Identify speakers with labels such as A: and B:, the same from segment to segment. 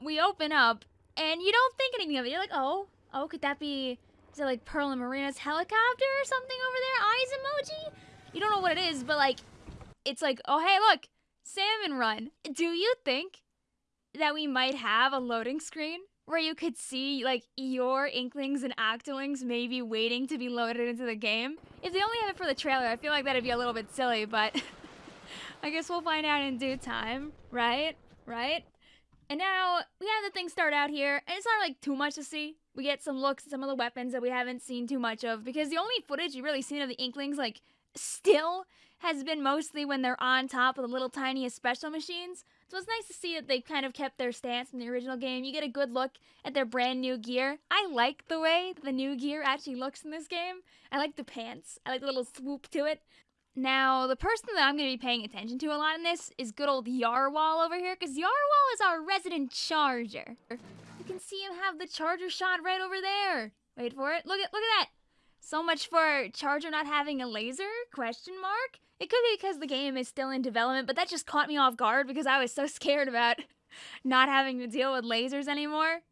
A: We open up, and you don't think anything of it. You're like, oh, oh, could that be? Is it like Pearl and Marina's helicopter or something over there? Eyes emoji? You don't know what it is, but like, it's like, oh hey, look, salmon run. Do you think that we might have a loading screen where you could see like your inklings and octolings maybe waiting to be loaded into the game? If they only have it for the trailer, I feel like that'd be a little bit silly, but I guess we'll find out in due time, right? Right? And now we have the thing start out here, and it's not like too much to see. We get some looks at some of the weapons that we haven't seen too much of because the only footage you've really seen of the Inklings, like, still has been mostly when they're on top of the little tiniest special machines. So it's nice to see that they kind of kept their stance from the original game. You get a good look at their brand new gear. I like the way the new gear actually looks in this game. I like the pants. I like the little swoop to it. Now, the person that I'm going to be paying attention to a lot in this is good old Yarwhal over here, because Yarwhal is our resident charger. You can see him have the charger shot right over there. Wait for it. Look at look at that. So much for charger not having a laser? Question mark. It could be because the game is still in development, but that just caught me off guard because I was so scared about not having to deal with lasers anymore.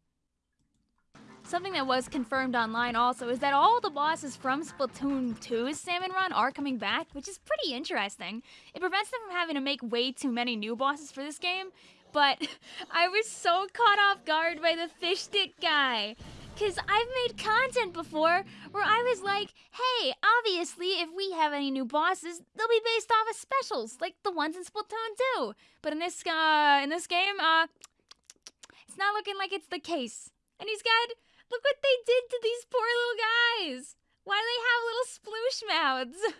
A: Something that was confirmed online also is that all the bosses from Splatoon 2's Salmon Run are coming back, which is pretty interesting. It prevents them from having to make way too many new bosses for this game, but I was so caught off guard by the fish stick guy. Because I've made content before where I was like, hey, obviously, if we have any new bosses, they'll be based off of specials, like the ones in Splatoon 2. But in this, uh, in this game, uh, it's not looking like it's the case. And he's got Look what they did to these poor little guys. Why do they have little sploosh mouths?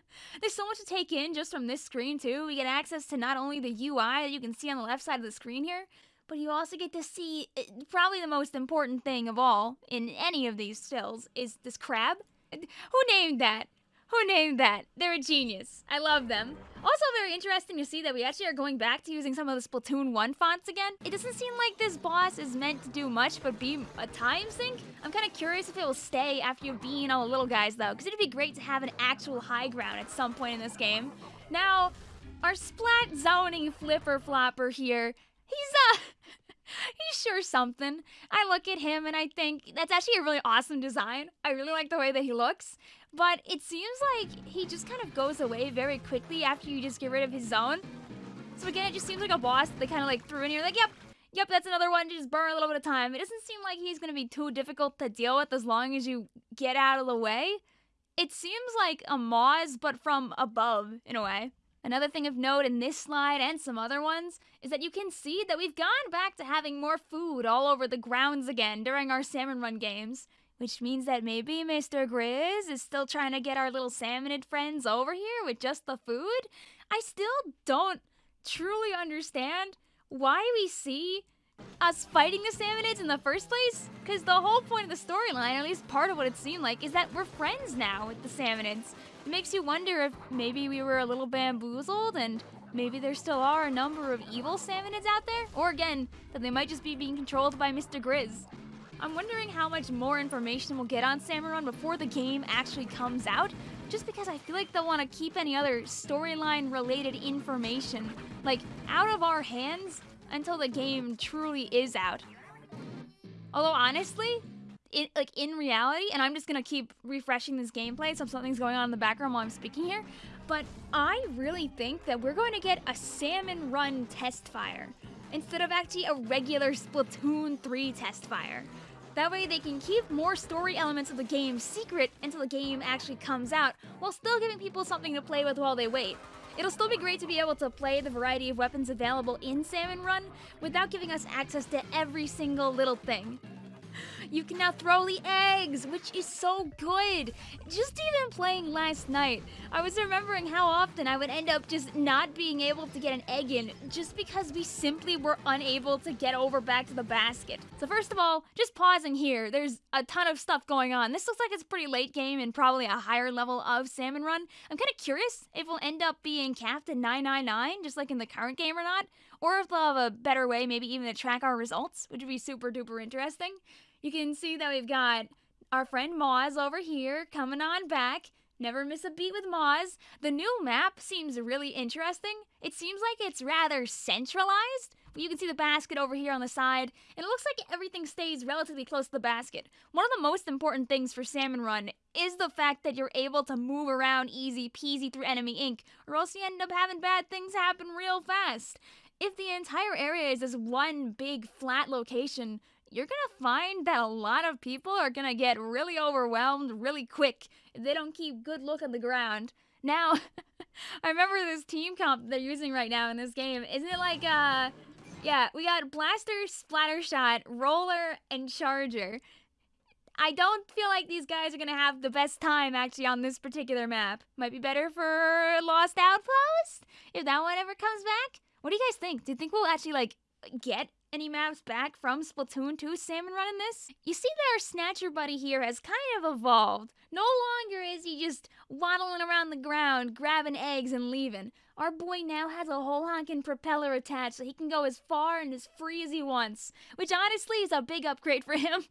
A: There's so much to take in just from this screen, too. We get access to not only the UI that you can see on the left side of the screen here, but you also get to see eh, probably the most important thing of all in any of these stills is this crab. Who named that? Who named that? They're a genius. I love them. Also very interesting to see that we actually are going back to using some of the Splatoon 1 fonts again. It doesn't seem like this boss is meant to do much but be a time sink. I'm kind of curious if it will stay after you've beaten all the little guys though, because it'd be great to have an actual high ground at some point in this game. Now, our splat zoning flipper flopper here, he's uh sure something. I look at him and I think that's actually a really awesome design. I really like the way that he looks. But it seems like he just kind of goes away very quickly after you just get rid of his zone. So again, it just seems like a boss that they kind of like threw in here. Like, yep, yep, that's another one. Just burn a little bit of time. It doesn't seem like he's going to be too difficult to deal with as long as you get out of the way. It seems like a Maws, but from above, in a way. Another thing of note in this slide and some other ones is that you can see that we've gone back to having more food all over the grounds again during our salmon run games. Which means that maybe Mr. Grizz is still trying to get our little salmonid friends over here with just the food? I still don't truly understand why we see us fighting the salmonids in the first place? Because the whole point of the storyline, at least part of what it seemed like, is that we're friends now with the salmonids. It makes you wonder if maybe we were a little bamboozled and maybe there still are a number of evil salmonids out there? Or again, that they might just be being controlled by Mr. Grizz. I'm wondering how much more information we'll get on Salmon Run before the game actually comes out, just because I feel like they'll want to keep any other storyline related information, like, out of our hands until the game truly is out. Although honestly, it, like in reality, and I'm just gonna keep refreshing this gameplay so something's going on in the background while I'm speaking here, but I really think that we're going to get a Salmon Run test fire instead of actually a regular Splatoon 3 test fire. That way they can keep more story elements of the game secret until the game actually comes out, while still giving people something to play with while they wait. It'll still be great to be able to play the variety of weapons available in Salmon Run without giving us access to every single little thing. You can now throw the eggs, which is so good. Just even playing last night, I was remembering how often I would end up just not being able to get an egg in just because we simply were unable to get over back to the basket. So first of all, just pausing here, there's a ton of stuff going on. This looks like it's a pretty late game and probably a higher level of Salmon Run. I'm kind of curious if we'll end up being capped at 999, just like in the current game or not, or if they'll have a better way, maybe even to track our results, which would be super duper interesting. You can see that we've got our friend Maws over here coming on back. Never miss a beat with Maws. The new map seems really interesting. It seems like it's rather centralized, you can see the basket over here on the side, and it looks like everything stays relatively close to the basket. One of the most important things for Salmon Run is the fact that you're able to move around easy peasy through enemy ink, or else you end up having bad things happen real fast. If the entire area is this one big flat location, you're gonna find that a lot of people are gonna get really overwhelmed really quick if they don't keep good look on the ground. Now, I remember this team comp they're using right now in this game. Isn't it like, uh, yeah, we got Blaster, Splatter Shot, Roller, and Charger. I don't feel like these guys are gonna have the best time actually on this particular map. Might be better for Lost Outpost if that one ever comes back. What do you guys think? Do you think we'll actually like get any maps back from Splatoon 2 Salmon Run in this? You see that our Snatcher buddy here has kind of evolved. No longer is he just waddling around the ground, grabbing eggs and leaving. Our boy now has a whole honkin' propeller attached so he can go as far and as free as he wants, which honestly is a big upgrade for him.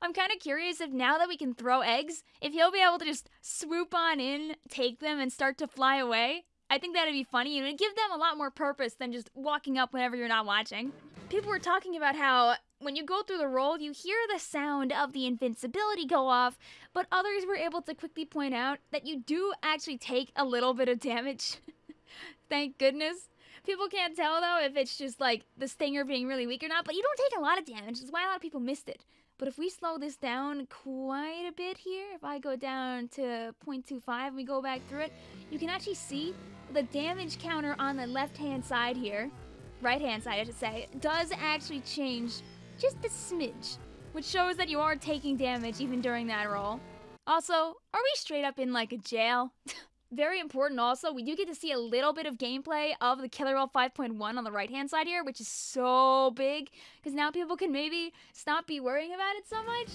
A: I'm kind of curious if now that we can throw eggs, if he'll be able to just swoop on in, take them, and start to fly away. I think that'd be funny and it'd give them a lot more purpose than just walking up whenever you're not watching. People were talking about how when you go through the roll, you hear the sound of the invincibility go off, but others were able to quickly point out that you do actually take a little bit of damage. Thank goodness. People can't tell though if it's just like the stinger being really weak or not, but you don't take a lot of damage. That's why a lot of people missed it. But if we slow this down quite a bit here, if I go down to 0.25 and we go back through it, you can actually see the damage counter on the left-hand side here, right-hand side I should say, does actually change just a smidge, which shows that you are taking damage even during that roll. Also, are we straight up in like a jail? Very important also, we do get to see a little bit of gameplay of the Killer Wail 5.1 on the right hand side here, which is so big, because now people can maybe stop be worrying about it so much.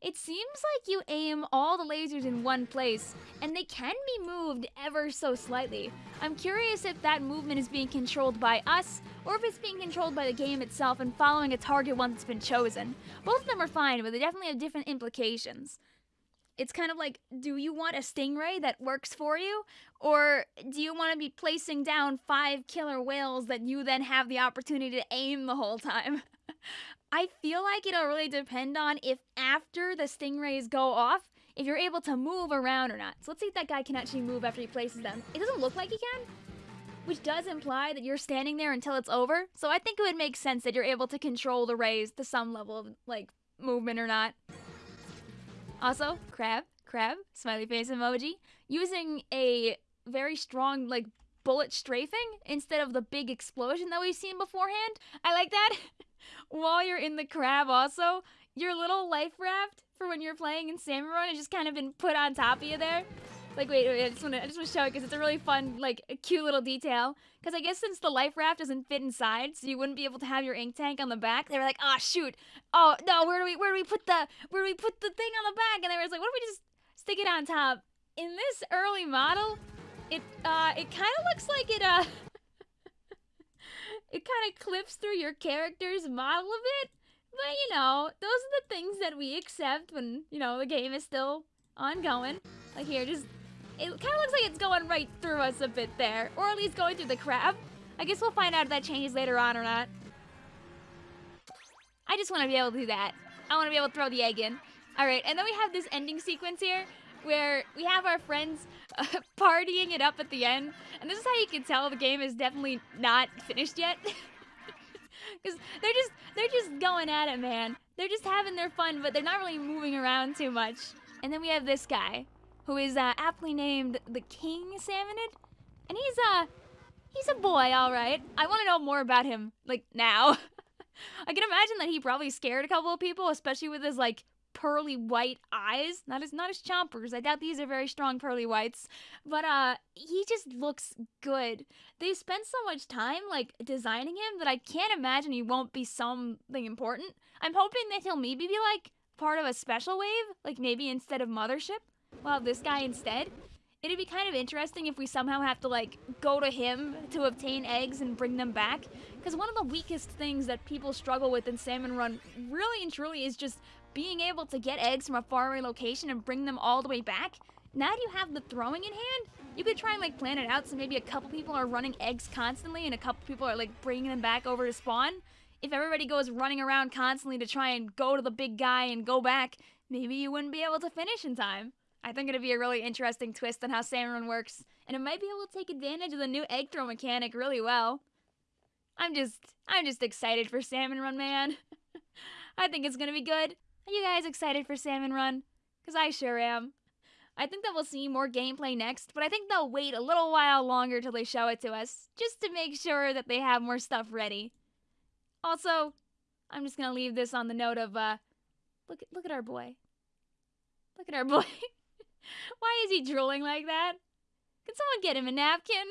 A: It seems like you aim all the lasers in one place, and they can be moved ever so slightly. I'm curious if that movement is being controlled by us, or if it's being controlled by the game itself and following a target once it's been chosen. Both of them are fine, but they definitely have different implications. It's kind of like, do you want a stingray that works for you? Or do you want to be placing down five killer whales that you then have the opportunity to aim the whole time? I feel like it'll really depend on if after the stingrays go off, if you're able to move around or not. So let's see if that guy can actually move after he places them. It doesn't look like he can, which does imply that you're standing there until it's over. So I think it would make sense that you're able to control the rays to some level of, like, movement or not. Also, crab, crab, smiley face emoji, using a very strong, like, bullet strafing instead of the big explosion that we've seen beforehand. I like that. while you're in the crab also, your little life raft for when you're playing in Run has just kind of been put on top of you there. Like, wait, wait, I just want to, I just want to show it because it's a really fun, like, cute little detail. Because I guess since the life raft doesn't fit inside, so you wouldn't be able to have your ink tank on the back, they were like, oh shoot, oh no, where do we, where do we put the, where do we put the thing on the back? And they were like, what if we just stick it on top? In this early model, it, uh, it kind of looks like it, uh, it kind of clips through your character's model a bit. But, you know, those are the things that we accept when, you know, the game is still ongoing. Like here, just, it kind of looks like it's going right through us a bit there. Or at least going through the crab. I guess we'll find out if that changes later on or not. I just want to be able to do that. I want to be able to throw the egg in. Alright, and then we have this ending sequence here where we have our friends partying it up at the end. And this is how you can tell the game is definitely not finished yet. Because they're just, they're just going at it, man. They're just having their fun, but they're not really moving around too much. And then we have this guy, who is uh, aptly named the King Salmonid. And he's, uh, he's a boy, all right. I want to know more about him, like, now. I can imagine that he probably scared a couple of people, especially with his, like, pearly white eyes. Not as not as chompers. I doubt these are very strong pearly whites. But uh he just looks good. They spent so much time like designing him that I can't imagine he won't be something important. I'm hoping that he'll maybe be like part of a special wave, like maybe instead of Mothership. Well, this guy instead. It'd be kind of interesting if we somehow have to like go to him to obtain eggs and bring them back. Because one of the weakest things that people struggle with in Salmon Run really and truly is just being able to get eggs from a faraway location and bring them all the way back, now that you have the throwing in hand, You could try and like plan it out so maybe a couple people are running eggs constantly and a couple people are like bringing them back over to spawn. If everybody goes running around constantly to try and go to the big guy and go back, maybe you wouldn't be able to finish in time. I think it'd be a really interesting twist on how Salmon Run works, and it might be able to take advantage of the new egg throw mechanic really well. I'm just, I'm just excited for Salmon Run, man. I think it's gonna be good. Are you guys excited for Salmon Run? Because I sure am. I think that we'll see more gameplay next, but I think they'll wait a little while longer till they show it to us, just to make sure that they have more stuff ready. Also, I'm just gonna leave this on the note of, uh, look, look at our boy. Look at our boy. Why is he drooling like that? Can someone get him a napkin?